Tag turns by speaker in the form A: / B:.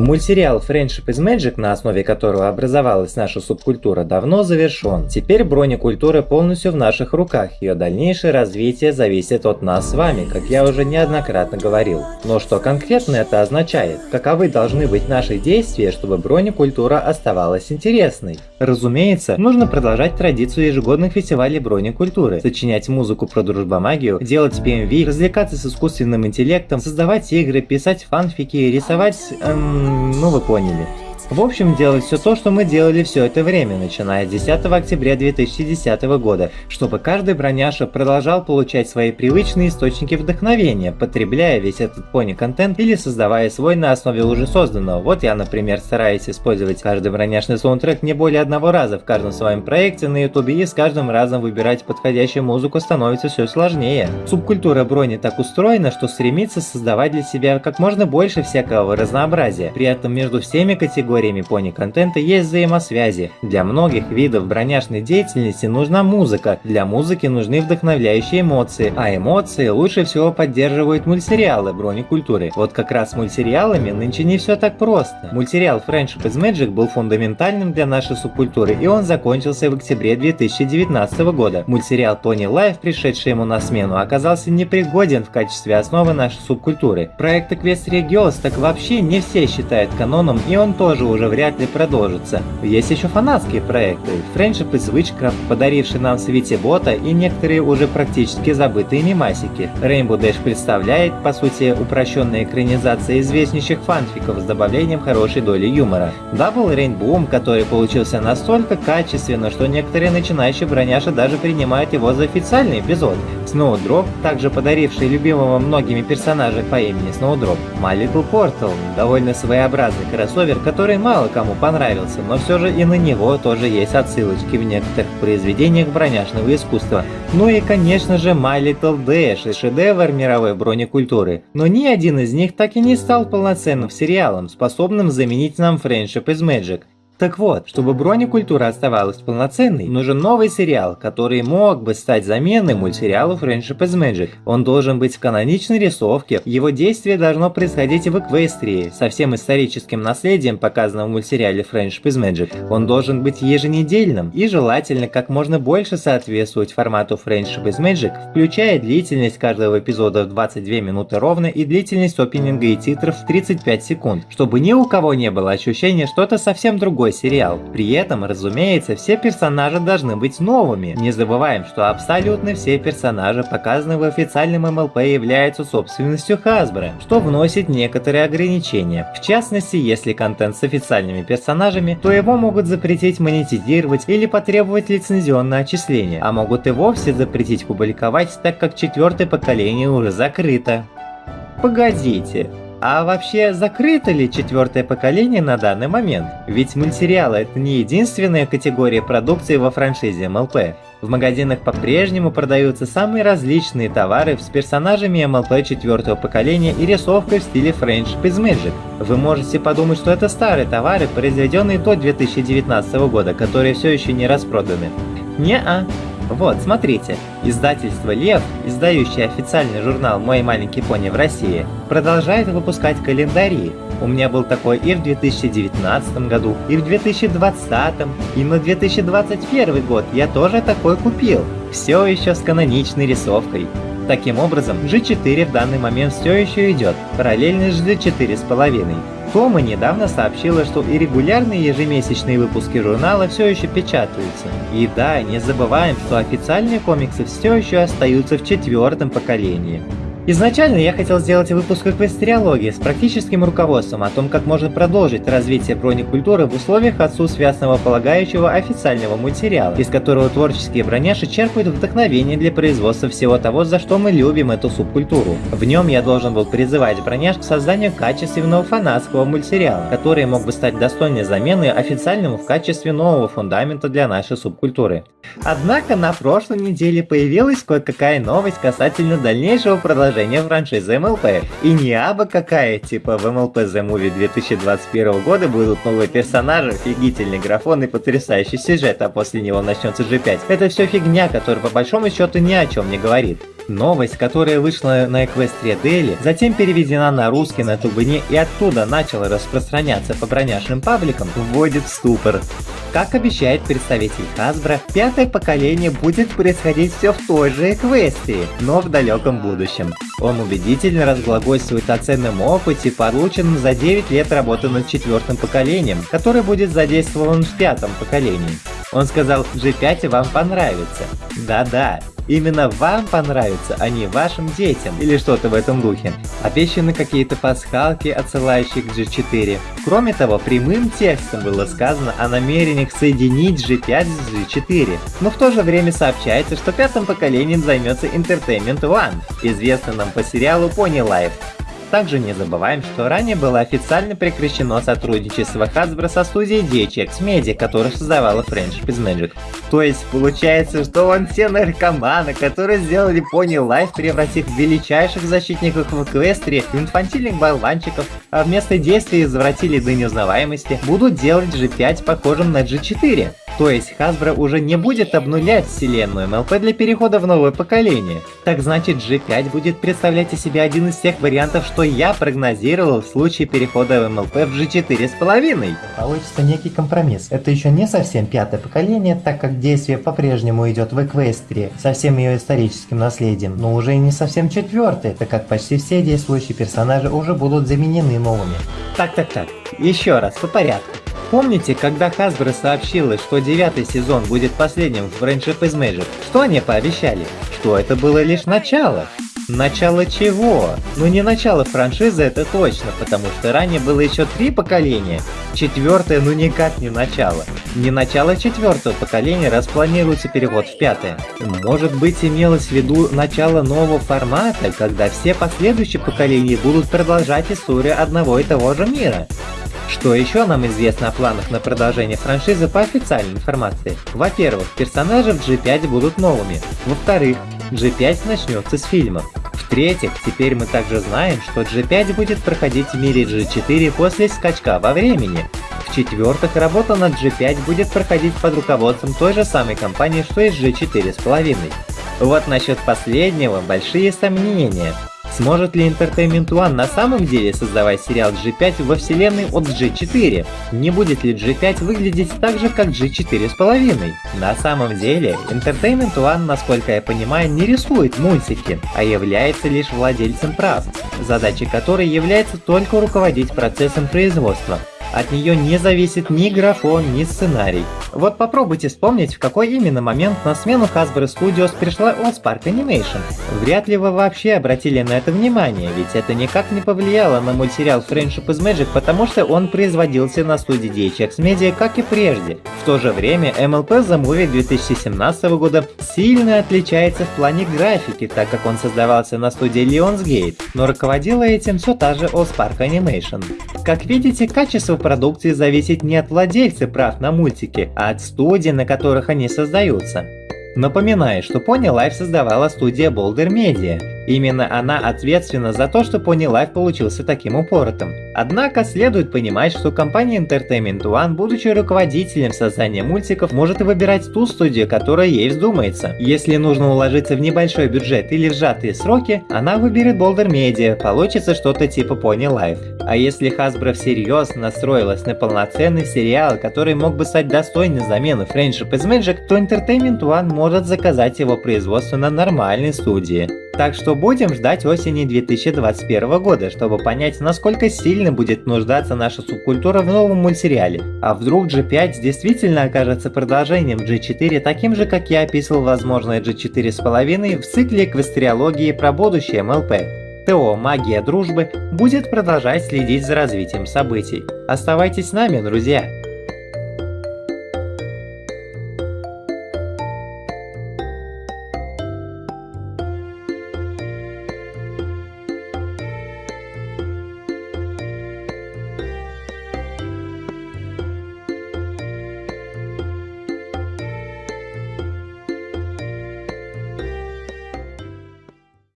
A: Мультсериал Friendship is Magic, на основе которого образовалась наша субкультура, давно завершен. Теперь бронекультура полностью в наших руках, ее дальнейшее развитие зависит от нас с вами, как я уже неоднократно говорил. Но что конкретно это означает? Каковы должны быть наши действия, чтобы бронекультура оставалась интересной? Разумеется, нужно продолжать традицию ежегодных фестивалей бронекультуры, сочинять музыку про дружбомагию, делать PMV, развлекаться с искусственным интеллектом, создавать игры, писать фанфики, рисовать... Эм, ну вы поняли. В общем, делать все то, что мы делали все это время, начиная с 10 октября 2010 года, чтобы каждый броняша продолжал получать свои привычные источники вдохновения, потребляя весь этот пони-контент или создавая свой на основе уже созданного. Вот я, например, стараюсь использовать каждый броняшный саундтрек не более одного раза в каждом своем проекте на ютубе и с каждым разом выбирать подходящую музыку становится все сложнее. Субкультура брони так устроена, что стремится создавать для себя как можно больше всякого разнообразия, при этом между всеми категориями категориями пони-контента есть взаимосвязи. Для многих видов броняшной деятельности нужна музыка, для музыки нужны вдохновляющие эмоции, а эмоции лучше всего поддерживают мультсериалы брони-культуры. Вот как раз с мультсериалами нынче не все так просто. Мультсериал Friendship is Magic был фундаментальным для нашей субкультуры, и он закончился в октябре 2019 года. Мультсериал Pony Life, пришедший ему на смену, оказался непригоден в качестве основы нашей субкультуры. Проект Equestria Girls так вообще не все считают каноном, и он тоже уже вряд ли продолжится. Есть еще фанатские проекты, Friendship is Witchcraft, подаривший нам Sweetie Bot а и некоторые уже практически забытые мемасики. Rainbow Dash представляет, по сути, упрощенная экранизация известнейших фанфиков с добавлением хорошей доли юмора. Double Rainbow, который получился настолько качественно, что некоторые начинающие броняши даже принимают его за официальный эпизод. Snowdrop, также подаривший любимого многими персонажа по имени Snowdrop. My Little Portal, довольно своеобразный кроссовер, который мало кому понравился, но все же и на него тоже есть отсылочки в некоторых произведениях броняшного искусства. Ну и конечно же My Little Dash, шедевр мировой бронекультуры. Но ни один из них так и не стал полноценным сериалом, способным заменить нам Friendship is Magic. Так вот, чтобы бронекультура оставалась полноценной, нужен новый сериал, который мог бы стать заменой мультсериалу Friendship is Magic. Он должен быть в каноничной рисовке, его действие должно происходить в Эквестрии, со всем историческим наследием, показанным в мультсериале Friendship is Magic. Он должен быть еженедельным и желательно как можно больше соответствовать формату Friendship is Magic, включая длительность каждого эпизода в 22 минуты ровно и длительность опенинга и титров в 35 секунд, чтобы ни у кого не было ощущения что-то совсем другое другой сериал. При этом, разумеется, все персонажи должны быть новыми. Не забываем, что абсолютно все персонажи, показанные в официальном МЛП, являются собственностью Hasbro, что вносит некоторые ограничения. В частности, если контент с официальными персонажами, то его могут запретить монетизировать или потребовать лицензионное отчисление, а могут и вовсе запретить публиковать, так как четвертое поколение уже закрыто. Погодите, а вообще, закрыто ли четвертое поколение на данный момент? Ведь мультсериалы это не единственная категория продукции во франшизе МЛП. В магазинах по-прежнему продаются самые различные товары с персонажами МЛП четвертого поколения и рисовкой в стиле Friendship is Magic. Вы можете подумать, что это старые товары, произведенные до 2019 года, которые все еще не распроданы. Не-а. Вот, смотрите, издательство «Лев», издающее официальный журнал «Мой маленький пони» в России, продолжает выпускать календари. У меня был такой и в 2019 году, и в 2020, и на 2021 год я тоже такой купил. Все еще с каноничной рисовкой. Таким образом, G4 в данный момент все еще идет, параллельно с G4,5. Тома недавно сообщила, что и регулярные ежемесячные выпуски журнала все еще печатаются. И да, не забываем, что официальные комиксы все еще остаются в четвертом поколении. Изначально я хотел сделать выпуск эквестриологии с практическим руководством о том, как можно продолжить развитие бронекультуры в условиях отсутствия основополагающего официального мультсериала, из которого творческие броняши черпают вдохновение для производства всего того, за что мы любим эту субкультуру. В нем я должен был призывать броняш к созданию качественного фанатского мультсериала, который мог бы стать достойной заменой официальному в качестве нового фундамента для нашей субкультуры. Однако на прошлой неделе появилась кое-какая новость касательно дальнейшего продолжения продолжение франшизы МЛП. И не абы какая, типа в МЛП The Movie 2021 года будут новые персонажи, офигительный графон и потрясающий сюжет, а после него начнется G5. Это все фигня, которая по большому счету ни о чем не говорит. Новость, которая вышла на Equestria Daily, затем переведена на русский на Тубыне и оттуда начала распространяться по броняшным пабликам, вводит в ступор. Как обещает представитель Hasbro, пятое поколение будет происходить все в той же Эквестрии, но в далеком будущем. Он убедительно разглагольствует о ценном опыте, полученном за 9 лет работы над четвертым поколением, который будет задействован в пятом поколении. Он сказал, G5 вам понравится. Да-да, Именно вам понравится, а не вашим детям, или что-то в этом духе. Обещаны какие-то пасхалки, отсылающие к G4. Кроме того, прямым текстом было сказано о намерениях соединить G5 с G4. Но в то же время сообщается, что пятым поколением займется Entertainment One, известный нам по сериалу Pony Life. Также не забываем, что ранее было официально прекращено сотрудничество Hasbro со студией DHX Media, которая создавала Friendship is Magic. То есть получается, что он все наркоманы, которые сделали Pony Life, превратив величайших защитников в Эквестрии инфантильных болванчиков, а вместо действий извратили до неузнаваемости, будут делать G5 похожим на G4. То есть Hasbro уже не будет обнулять вселенную MLP для перехода в новое поколение. Так значит G5 будет представлять из себя один из тех вариантов, что я прогнозировал в случае перехода в MLP в G4 с половиной.
B: Получится некий компромисс. Это еще не совсем пятое поколение, так как действие по-прежнему идет в Эквестрии со всем ее историческим наследием, но уже и не совсем четвертое, так как почти все действующие персонажи уже будут заменены новыми.
A: Так-так-так, еще раз, по порядку. Помните, когда Hasbro сообщила, что девятый сезон будет последним в Friendship is Magic, что они пообещали? Что это было лишь начало. Начало чего? Ну не начало франшизы, это точно, потому что ранее было еще три поколения. Четвертое ну никак не начало. Не начало четвертого поколения, раз планируется переход в пятое. Может быть имелось в виду начало нового формата, когда все последующие поколения будут продолжать историю одного и того же мира. Что еще нам известно о планах на продолжение франшизы по официальной информации? Во-первых, персонажи в G5 будут новыми. Во-вторых, G5 начнется с фильмов. В-третьих, теперь мы также знаем, что G5 будет проходить в мире G4 после скачка во времени. В-четвертых, работа над G5 будет проходить под руководством той же самой компании, что и с G4 с половиной. Вот насчет последнего большие сомнения. Сможет ли Entertainment One на самом деле создавать сериал G5 во вселенной от G4? Не будет ли G5 выглядеть так же, как G4 с половиной? На самом деле, Entertainment One, насколько я понимаю, не рисует мультики, а является лишь владельцем прав, задачей которой является только руководить процессом производства. От нее не зависит ни графон, ни сценарий. Вот попробуйте вспомнить, в какой именно момент на смену Hasbro Studios пришла Allspark Animation. Вряд ли вы вообще обратили на это внимание, ведь это никак не повлияло на мультсериал Friendship is Magic, потому что он производился на студии DHX Media, как и прежде. В то же время MLP The Movie 2017 года сильно отличается в плане графики, так как он создавался на студии Lionsgate, но руководила этим все та же Allspark Animation. Как видите, качество продукции зависит не от владельца прав на мультики, а от студий, на которых они создаются. Напоминаю, что Pony Life создавала студия Boulder Media. Именно она ответственна за то, что Pony Life получился таким упоротым. Однако следует понимать, что компания Entertainment One, будучи руководителем создания мультиков, может выбирать ту студию, которая ей вздумается. Если нужно уложиться в небольшой бюджет или в сжатые сроки, она выберет Boulder Media, получится что-то типа Pony Life. А если Hasbro всерьез настроилась на полноценный сериал, который мог бы стать достойной замены Friendship is Magic, то Entertainment One может заказать его производство на нормальной студии. Так что будем ждать осени 2021 года, чтобы понять, насколько сильно будет нуждаться наша субкультура в новом мультсериале. А вдруг G5 действительно окажется продолжением G4, таким же, как я описывал возможное G4 с половиной в цикле эквестриологии про будущее МЛП. ТО «Магия дружбы» будет продолжать следить за развитием событий. Оставайтесь с нами, друзья!